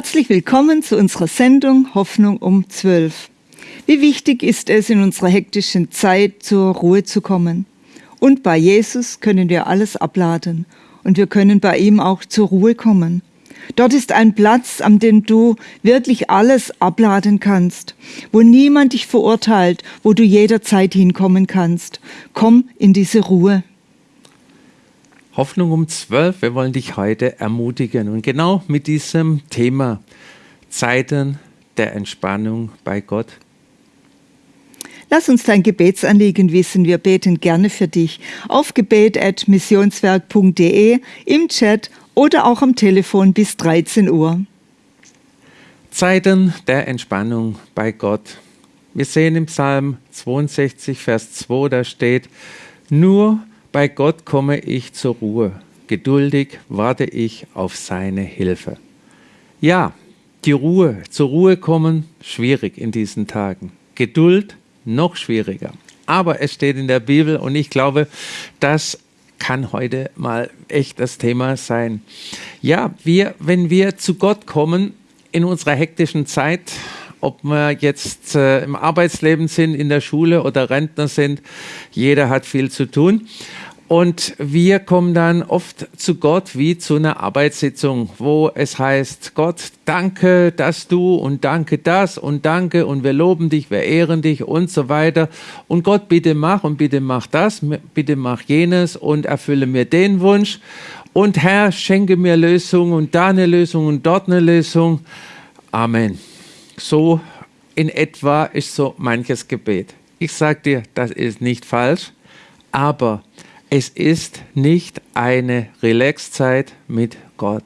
Herzlich willkommen zu unserer Sendung Hoffnung um 12. Wie wichtig ist es, in unserer hektischen Zeit zur Ruhe zu kommen. Und bei Jesus können wir alles abladen und wir können bei ihm auch zur Ruhe kommen. Dort ist ein Platz, an dem du wirklich alles abladen kannst, wo niemand dich verurteilt, wo du jederzeit hinkommen kannst. Komm in diese Ruhe. Hoffnung um 12. Wir wollen dich heute ermutigen. Und genau mit diesem Thema Zeiten der Entspannung bei Gott. Lass uns dein Gebetsanliegen wissen. Wir beten gerne für dich auf gebet.missionswerk.de, im Chat oder auch am Telefon bis 13 Uhr. Zeiten der Entspannung bei Gott. Wir sehen im Psalm 62, Vers 2, da steht, nur bei Gott komme ich zur Ruhe. Geduldig warte ich auf seine Hilfe. Ja, die Ruhe, zur Ruhe kommen, schwierig in diesen Tagen. Geduld, noch schwieriger. Aber es steht in der Bibel und ich glaube, das kann heute mal echt das Thema sein. Ja, wir, wenn wir zu Gott kommen in unserer hektischen Zeit, ob wir jetzt äh, im Arbeitsleben sind, in der Schule oder Rentner sind. Jeder hat viel zu tun. Und wir kommen dann oft zu Gott wie zu einer Arbeitssitzung, wo es heißt, Gott, danke, dass du und danke das und danke und wir loben dich, wir ehren dich und so weiter. Und Gott, bitte mach und bitte mach das, bitte mach jenes und erfülle mir den Wunsch. Und Herr, schenke mir Lösung und da eine Lösung und dort eine Lösung. Amen. So in etwa ist so manches Gebet. Ich sage dir, das ist nicht falsch, aber es ist nicht eine Relaxzeit mit Gott.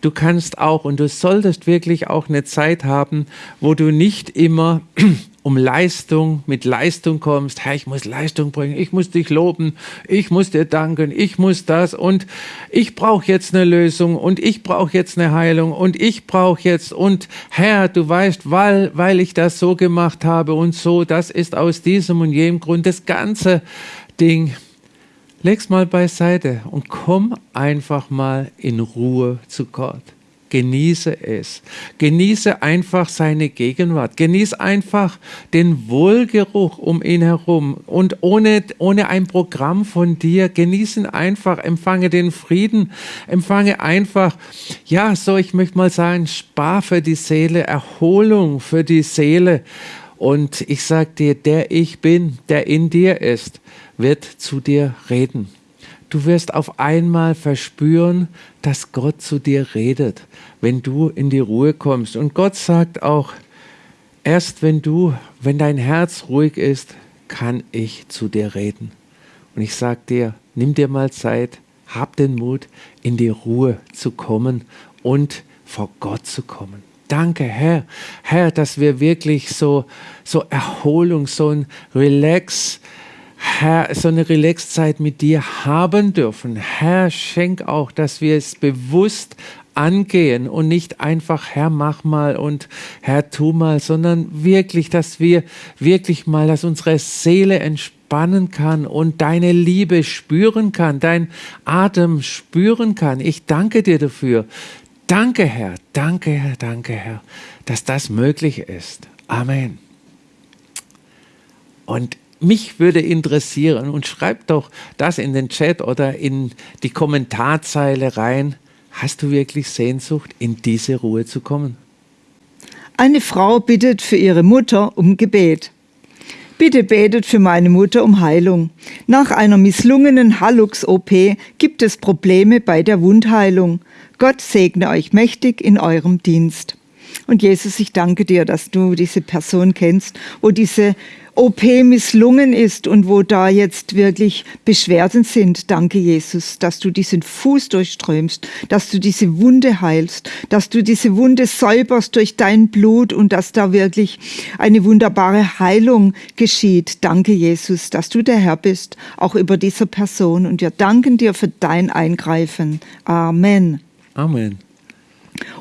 Du kannst auch und du solltest wirklich auch eine Zeit haben, wo du nicht immer um Leistung, mit Leistung kommst. Herr, ich muss Leistung bringen, ich muss dich loben, ich muss dir danken, ich muss das und ich brauche jetzt eine Lösung und ich brauche jetzt eine Heilung und ich brauche jetzt und Herr, du weißt, weil, weil ich das so gemacht habe und so, das ist aus diesem und jenem Grund das ganze Ding. Leg's mal beiseite und komm einfach mal in Ruhe zu Gott genieße es. Genieße einfach seine Gegenwart. Genieße einfach den Wohlgeruch um ihn herum. Und ohne, ohne ein Programm von dir, genießen einfach, empfange den Frieden, empfange einfach, ja, so ich möchte mal sagen, Spar für die Seele, Erholung für die Seele. Und ich sage dir, der ich bin, der in dir ist, wird zu dir reden. Du wirst auf einmal verspüren, dass Gott zu dir redet, wenn du in die Ruhe kommst. Und Gott sagt auch, erst wenn du, wenn dein Herz ruhig ist, kann ich zu dir reden. Und ich sage dir, nimm dir mal Zeit, hab den Mut, in die Ruhe zu kommen und vor Gott zu kommen. Danke, Herr, Herr, dass wir wirklich so, so Erholung, so ein Relax, Herr, so eine Relaxzeit mit dir haben dürfen. Herr, schenk auch, dass wir es bewusst angehen und nicht einfach, Herr, mach mal und Herr, tu mal, sondern wirklich, dass wir wirklich mal, dass unsere Seele entspannen kann und deine Liebe spüren kann, dein Atem spüren kann. Ich danke dir dafür. Danke, Herr, danke, Herr, danke, Herr, dass das möglich ist. Amen. Und mich würde interessieren und schreib doch das in den Chat oder in die Kommentarzeile rein. Hast du wirklich Sehnsucht, in diese Ruhe zu kommen? Eine Frau bittet für ihre Mutter um Gebet. Bitte betet für meine Mutter um Heilung. Nach einer misslungenen Hallux-OP gibt es Probleme bei der Wundheilung. Gott segne euch mächtig in eurem Dienst. Und Jesus, ich danke dir, dass du diese Person kennst, wo diese OP misslungen ist und wo da jetzt wirklich Beschwerden sind. Danke, Jesus, dass du diesen Fuß durchströmst, dass du diese Wunde heilst, dass du diese Wunde säuberst durch dein Blut und dass da wirklich eine wunderbare Heilung geschieht. Danke, Jesus, dass du der Herr bist, auch über dieser Person. Und wir danken dir für dein Eingreifen. Amen. Amen.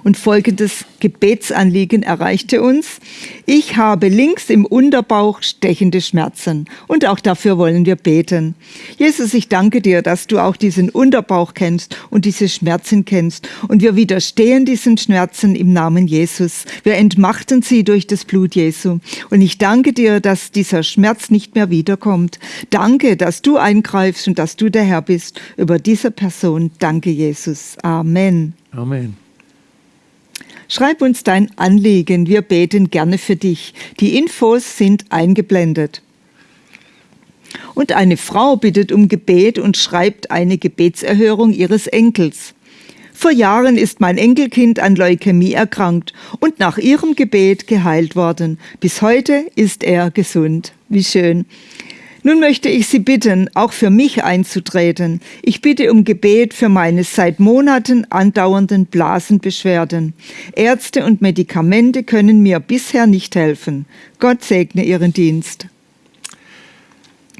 Und folgendes Gebetsanliegen erreichte uns. Ich habe links im Unterbauch stechende Schmerzen und auch dafür wollen wir beten. Jesus, ich danke dir, dass du auch diesen Unterbauch kennst und diese Schmerzen kennst und wir widerstehen diesen Schmerzen im Namen Jesus. Wir entmachten sie durch das Blut Jesu und ich danke dir, dass dieser Schmerz nicht mehr wiederkommt. Danke, dass du eingreifst und dass du der Herr bist über diese Person. Danke, Jesus. Amen. Amen. Schreib uns dein Anliegen, wir beten gerne für dich. Die Infos sind eingeblendet. Und eine Frau bittet um Gebet und schreibt eine Gebetserhörung ihres Enkels. Vor Jahren ist mein Enkelkind an Leukämie erkrankt und nach ihrem Gebet geheilt worden. Bis heute ist er gesund. Wie schön. Nun möchte ich Sie bitten, auch für mich einzutreten. Ich bitte um Gebet für meine seit Monaten andauernden Blasenbeschwerden. Ärzte und Medikamente können mir bisher nicht helfen. Gott segne Ihren Dienst.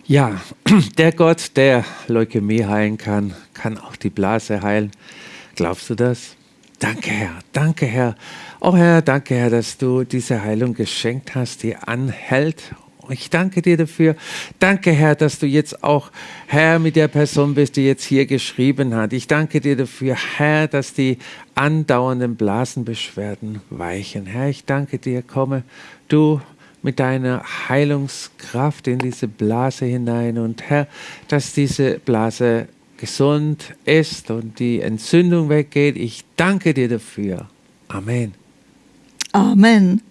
Ja, der Gott, der Leukämie heilen kann, kann auch die Blase heilen. Glaubst du das? Danke, Herr. Danke, Herr. Oh Herr, danke, Herr, dass du diese Heilung geschenkt hast, die anhält ich danke dir dafür. Danke, Herr, dass du jetzt auch, Herr, mit der Person bist, die jetzt hier geschrieben hat. Ich danke dir dafür, Herr, dass die andauernden Blasenbeschwerden weichen. Herr, ich danke dir, komme du mit deiner Heilungskraft in diese Blase hinein und Herr, dass diese Blase gesund ist und die Entzündung weggeht. Ich danke dir dafür. Amen. Amen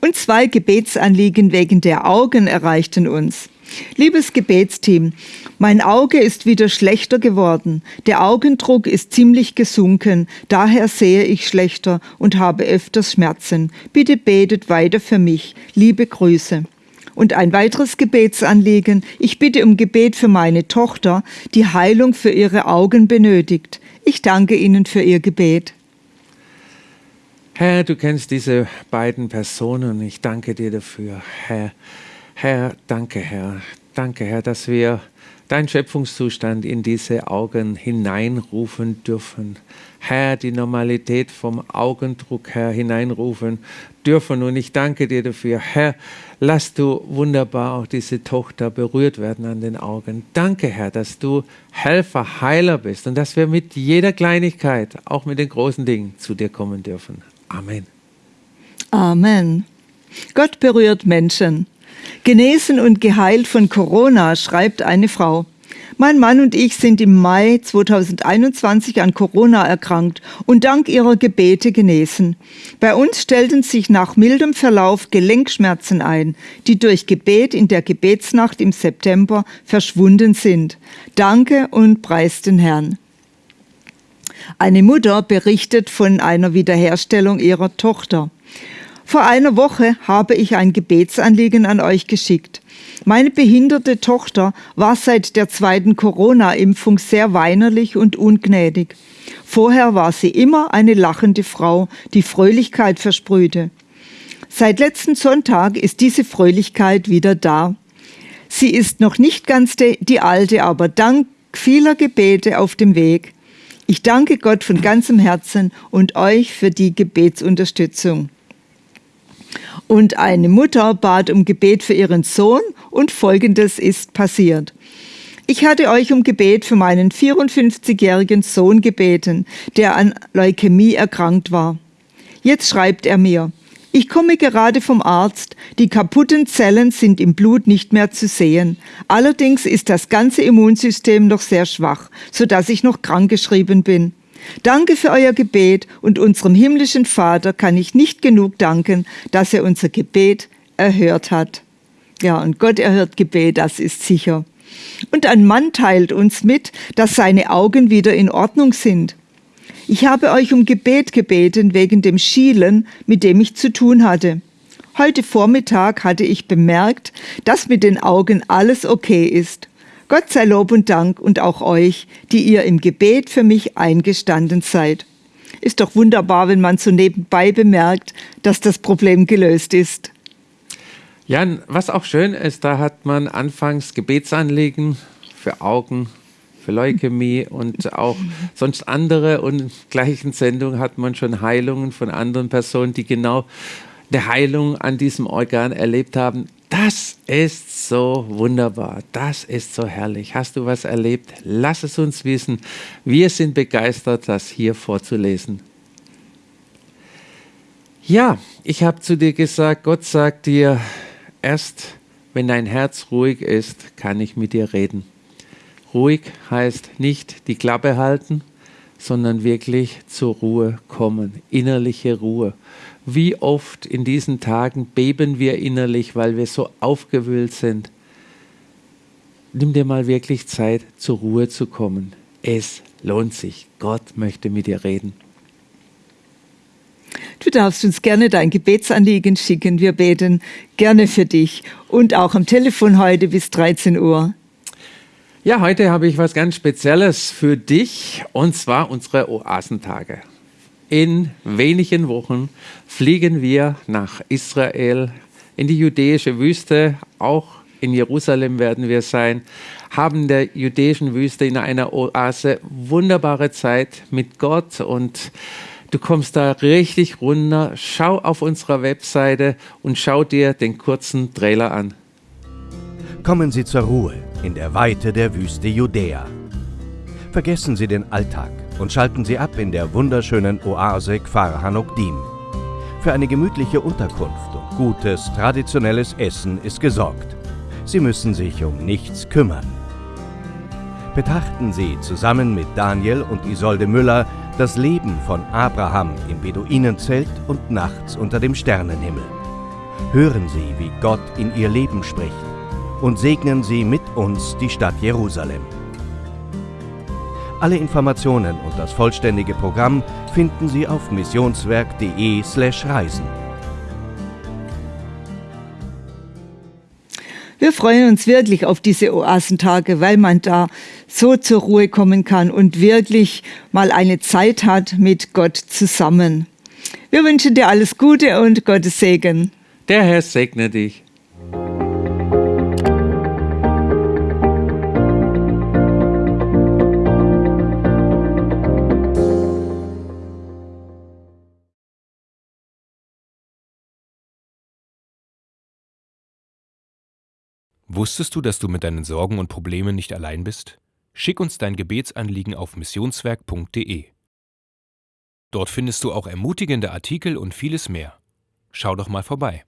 und zwei Gebetsanliegen wegen der Augen erreichten uns. Liebes Gebetsteam, mein Auge ist wieder schlechter geworden. Der Augendruck ist ziemlich gesunken, daher sehe ich schlechter und habe öfters Schmerzen. Bitte betet weiter für mich. Liebe Grüße. Und ein weiteres Gebetsanliegen. Ich bitte um Gebet für meine Tochter, die Heilung für ihre Augen benötigt. Ich danke Ihnen für Ihr Gebet. Herr, du kennst diese beiden Personen und ich danke dir dafür. Herr, Herr, danke, Herr. Danke, Herr, dass wir deinen Schöpfungszustand in diese Augen hineinrufen dürfen. Herr, die Normalität vom Augendruck, Herr, hineinrufen dürfen. Und ich danke dir dafür. Herr, lass du wunderbar auch diese Tochter berührt werden an den Augen. Danke, Herr, dass du Helfer, Heiler bist und dass wir mit jeder Kleinigkeit, auch mit den großen Dingen, zu dir kommen dürfen. Amen. Amen. Gott berührt Menschen. Genesen und geheilt von Corona, schreibt eine Frau. Mein Mann und ich sind im Mai 2021 an Corona erkrankt und dank ihrer Gebete genesen. Bei uns stellten sich nach mildem Verlauf Gelenkschmerzen ein, die durch Gebet in der Gebetsnacht im September verschwunden sind. Danke und preis den Herrn. Eine Mutter berichtet von einer Wiederherstellung ihrer Tochter. Vor einer Woche habe ich ein Gebetsanliegen an euch geschickt. Meine behinderte Tochter war seit der zweiten Corona-Impfung sehr weinerlich und ungnädig. Vorher war sie immer eine lachende Frau, die Fröhlichkeit versprühte. Seit letzten Sonntag ist diese Fröhlichkeit wieder da. Sie ist noch nicht ganz die alte, aber dank vieler Gebete auf dem Weg. Ich danke Gott von ganzem Herzen und euch für die Gebetsunterstützung. Und eine Mutter bat um Gebet für ihren Sohn und Folgendes ist passiert. Ich hatte euch um Gebet für meinen 54-jährigen Sohn gebeten, der an Leukämie erkrankt war. Jetzt schreibt er mir, ich komme gerade vom Arzt. Die kaputten Zellen sind im Blut nicht mehr zu sehen. Allerdings ist das ganze Immunsystem noch sehr schwach, so dass ich noch krankgeschrieben bin. Danke für euer Gebet und unserem himmlischen Vater kann ich nicht genug danken, dass er unser Gebet erhört hat. Ja, und Gott erhört Gebet, das ist sicher. Und ein Mann teilt uns mit, dass seine Augen wieder in Ordnung sind. Ich habe euch um Gebet gebeten wegen dem Schielen, mit dem ich zu tun hatte. Heute Vormittag hatte ich bemerkt, dass mit den Augen alles okay ist. Gott sei Lob und Dank und auch euch, die ihr im Gebet für mich eingestanden seid. Ist doch wunderbar, wenn man so nebenbei bemerkt, dass das Problem gelöst ist. Jan, was auch schön ist, da hat man anfangs Gebetsanliegen für Augen, für Leukämie und auch sonst andere. Und in der gleichen Sendung hat man schon Heilungen von anderen Personen, die genau eine Heilung an diesem Organ erlebt haben. Das ist so wunderbar, das ist so herrlich. Hast du was erlebt? Lass es uns wissen. Wir sind begeistert, das hier vorzulesen. Ja, ich habe zu dir gesagt, Gott sagt dir, erst wenn dein Herz ruhig ist, kann ich mit dir reden. Ruhig heißt nicht die Klappe halten, sondern wirklich zur Ruhe kommen, innerliche Ruhe. Wie oft in diesen Tagen beben wir innerlich, weil wir so aufgewühlt sind. Nimm dir mal wirklich Zeit, zur Ruhe zu kommen. Es lohnt sich. Gott möchte mit dir reden. Du darfst uns gerne dein Gebetsanliegen schicken. Wir beten gerne für dich und auch am Telefon heute bis 13 Uhr. Ja, heute habe ich was ganz Spezielles für dich und zwar unsere Oasentage. In wenigen Wochen fliegen wir nach Israel, in die jüdische Wüste, auch in Jerusalem werden wir sein, haben der jüdischen Wüste in einer Oase wunderbare Zeit mit Gott und du kommst da richtig runter. Schau auf unserer Webseite und schau dir den kurzen Trailer an. Kommen Sie zur Ruhe in der Weite der Wüste Judäa. Vergessen Sie den Alltag und schalten Sie ab in der wunderschönen Oase Kfar Hanokdim. Für eine gemütliche Unterkunft und gutes, traditionelles Essen ist gesorgt. Sie müssen sich um nichts kümmern. Betrachten Sie zusammen mit Daniel und Isolde Müller das Leben von Abraham im Beduinenzelt und nachts unter dem Sternenhimmel. Hören Sie, wie Gott in Ihr Leben spricht und segnen Sie mit uns die Stadt Jerusalem. Alle Informationen und das vollständige Programm finden Sie auf missionswerk.de/reisen. Wir freuen uns wirklich auf diese Oasentage, weil man da so zur Ruhe kommen kann und wirklich mal eine Zeit hat mit Gott zusammen. Wir wünschen dir alles Gute und Gottes Segen. Der Herr segne dich. Wusstest du, dass du mit deinen Sorgen und Problemen nicht allein bist? Schick uns dein Gebetsanliegen auf missionswerk.de. Dort findest du auch ermutigende Artikel und vieles mehr. Schau doch mal vorbei.